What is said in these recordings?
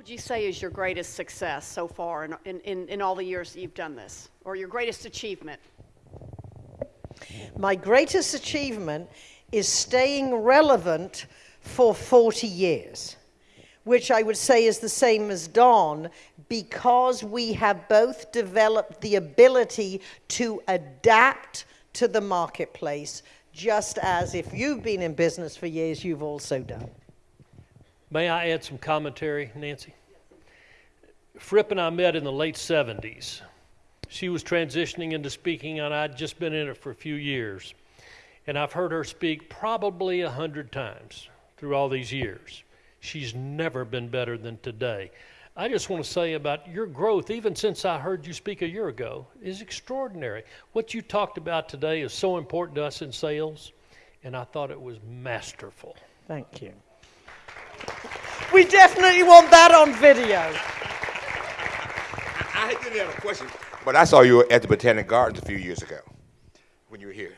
would you say is your greatest success so far in, in, in, all the years that you've done this, or your greatest achievement? My greatest achievement is staying relevant for 40 years, which I would say is the same as Don, because we have both developed the ability to adapt to the marketplace, just as if you've been in business for years, you've also done. May I add some commentary, Nancy? Fripp and I met in the late 70s. She was transitioning into speaking, and I'd just been in it for a few years. And I've heard her speak probably a hundred times through all these years. She's never been better than today. I just want to say about your growth, even since I heard you speak a year ago, is extraordinary. What you talked about today is so important to us in sales, and I thought it was masterful. Thank you. We definitely want that on video. I didn't have a question, but I saw you at the Botanic Gardens a few years ago when you were here.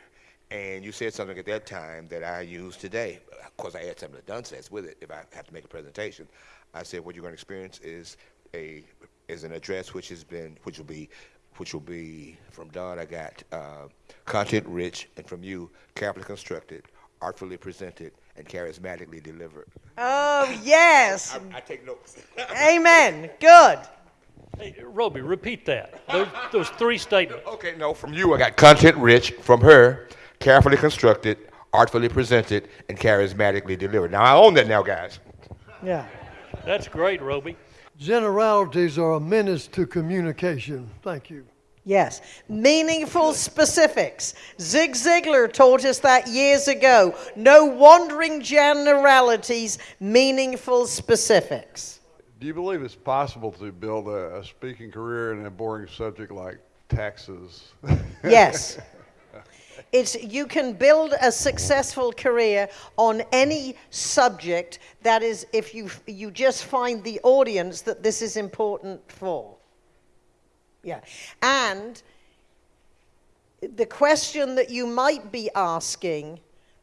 And you said something at that time that I use today. Of course, I add something Don says with it if I have to make a presentation. I said what you're going to experience is a is an address which has been which will be which will be from Don. I got uh, content rich, and from you carefully constructed, artfully presented, and charismatically delivered. Oh, yes. I, I take notes. Amen. Good. Hey, Roby, repeat that. Those, those three statements. okay, no, from you I got content rich. From her, carefully constructed, artfully presented, and charismatically delivered. Now I own that now, guys. Yeah. That's great, Roby. Generalities are a menace to communication. Thank you. Yes. Meaningful specifics. Zig Ziglar taught us that years ago. No wandering generalities, meaningful specifics. Do you believe it's possible to build a, a speaking career in a boring subject like taxes? Yes. It's, you can build a successful career on any subject that is, if you, you just find the audience that this is important for. Yeah. And the question that you might be asking,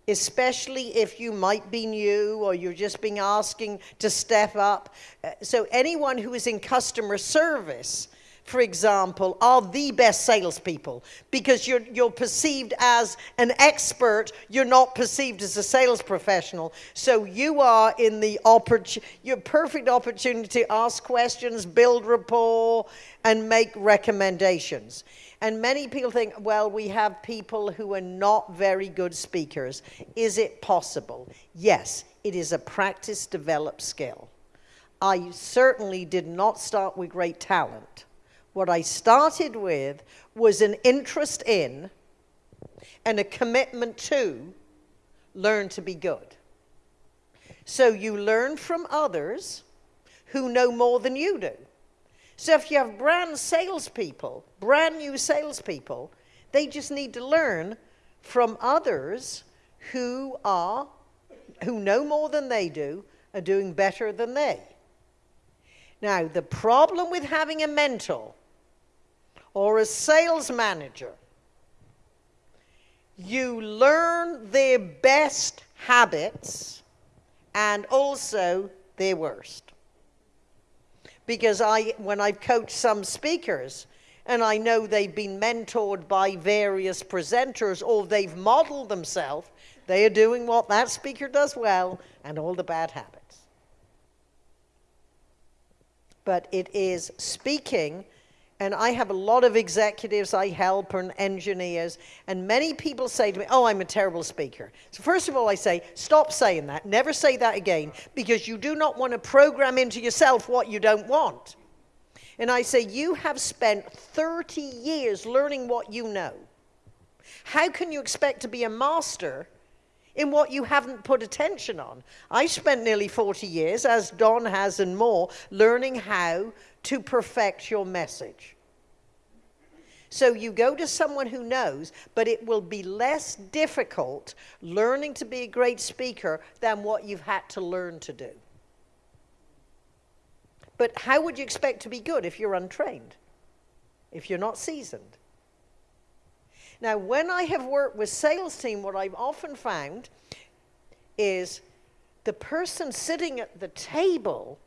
especially if you might be new or you're just being asking to step up. uh, So anyone who is in customer service, for example, are the best salespeople because you're, you're perceived as an expert. You're not perceived as a sales professional. So you are in the opportunity, your perfect opportunity to ask questions, build rapport, and make recommendations. And many people think, well, we have people who are not very good speakers. Is it possible? Yes, it is a practice developed skill. I certainly did not start with great talent. What I started with was an interest in and a commitment to learn to be good. So you learn from others who know more than you do. So if you have brand salespeople, brand new salespeople, they just need to learn from others who are, who know more than they do, are doing better than they. Now, the problem with having a mentor or a sales manager, you learn their best habits and also their worst. Because I, when I've coached some speakers, and I know they've been mentored by various presenters or they've modeled themselves, they are doing what that speaker does well and all the bad habits. But it is speaking and I have a lot of executives I help and engineers, and many people say to me, Oh, I'm a terrible speaker. So, first of all, I say, Stop saying that. Never say that again, because you do not want to program into yourself what you don't want. And I say, You have spent 30 years learning what you know. How can you expect to be a master in what you haven't put attention on? I spent nearly 40 years, as Don has and more, learning how to perfect your message. So you go to someone who knows, but it will be less difficult learning to be a great speaker than what you've had to learn to do. But how would you expect to be good if you're untrained? If you're not seasoned? Now, when I have worked with sales team, what I've often found is the person sitting at the table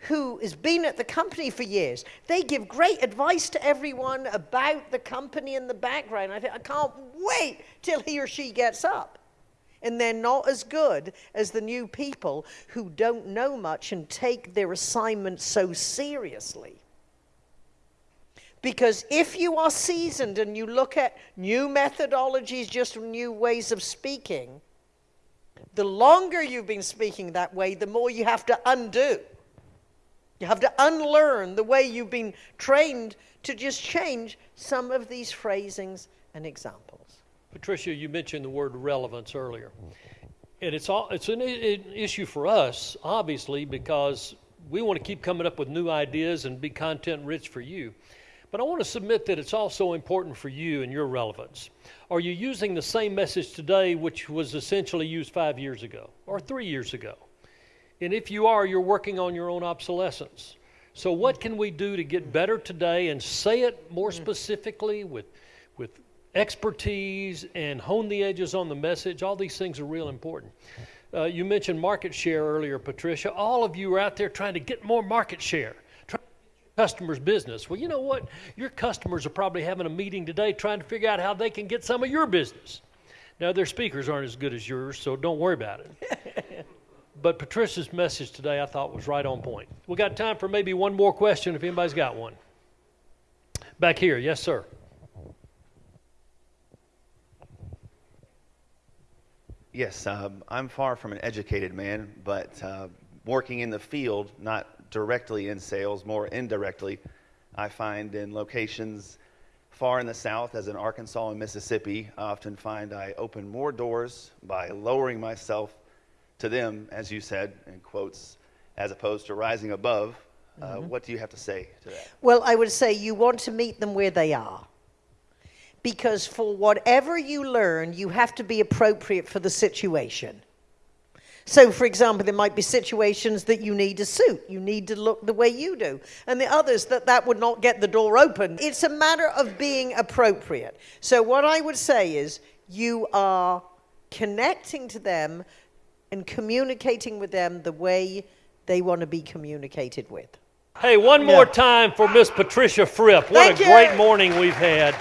who has been at the company for years. They give great advice to everyone about the company in the background. I think I can't wait till he or she gets up. And they're not as good as the new people who don't know much and take their assignment so seriously. Because if you are seasoned and you look at new methodologies, just new ways of speaking, the longer you've been speaking that way, the more you have to undo. You have to unlearn the way you've been trained to just change some of these phrasings and examples. Patricia, you mentioned the word relevance earlier. And it's, all, it's an, issue for us, obviously, because we want to keep coming up with new ideas and be content rich for you. But I want to submit that it's also important for you and your relevance. Are you using the same message today, which was essentially used five years ago or three years ago? And if you are, you're working on your own obsolescence. So, what can we do to get better today and say it more specifically with, with expertise and hone the edges on the message? All these things are real important. Uh, you mentioned market share earlier, Patricia. All of you are out there trying to get more market share, trying to get your customers' business. Well, you know what? Your customers are probably having a meeting today trying to figure out how they can get some of your business. Now, their speakers aren't as good as yours, so don't worry about it. But Patricia's message today I thought was right on point. We got time for maybe one more question if anybody's got one. Back here, yes, sir. Yes, um, I'm far from an educated man, but uh, working in the field, not directly in sales, more indirectly, I find in locations far in the south, as in Arkansas and Mississippi, I often find I open more doors by lowering myself to them, as you said, in quotes, as opposed to rising above. Uh, What do you have to say to that? Well, I would say you want to meet them where they are. Because for whatever you learn, you have to be appropriate for the situation. So, for example, there might be situations that you need a suit, you need to look the way you do, and the others that that would not get the door open. It's a matter of being appropriate. So, what I would say is you are connecting to them and communicating with them the way they want to be communicated with. Hey, one more time for Miss Patricia Fripp. What Thank a you. great morning we've had.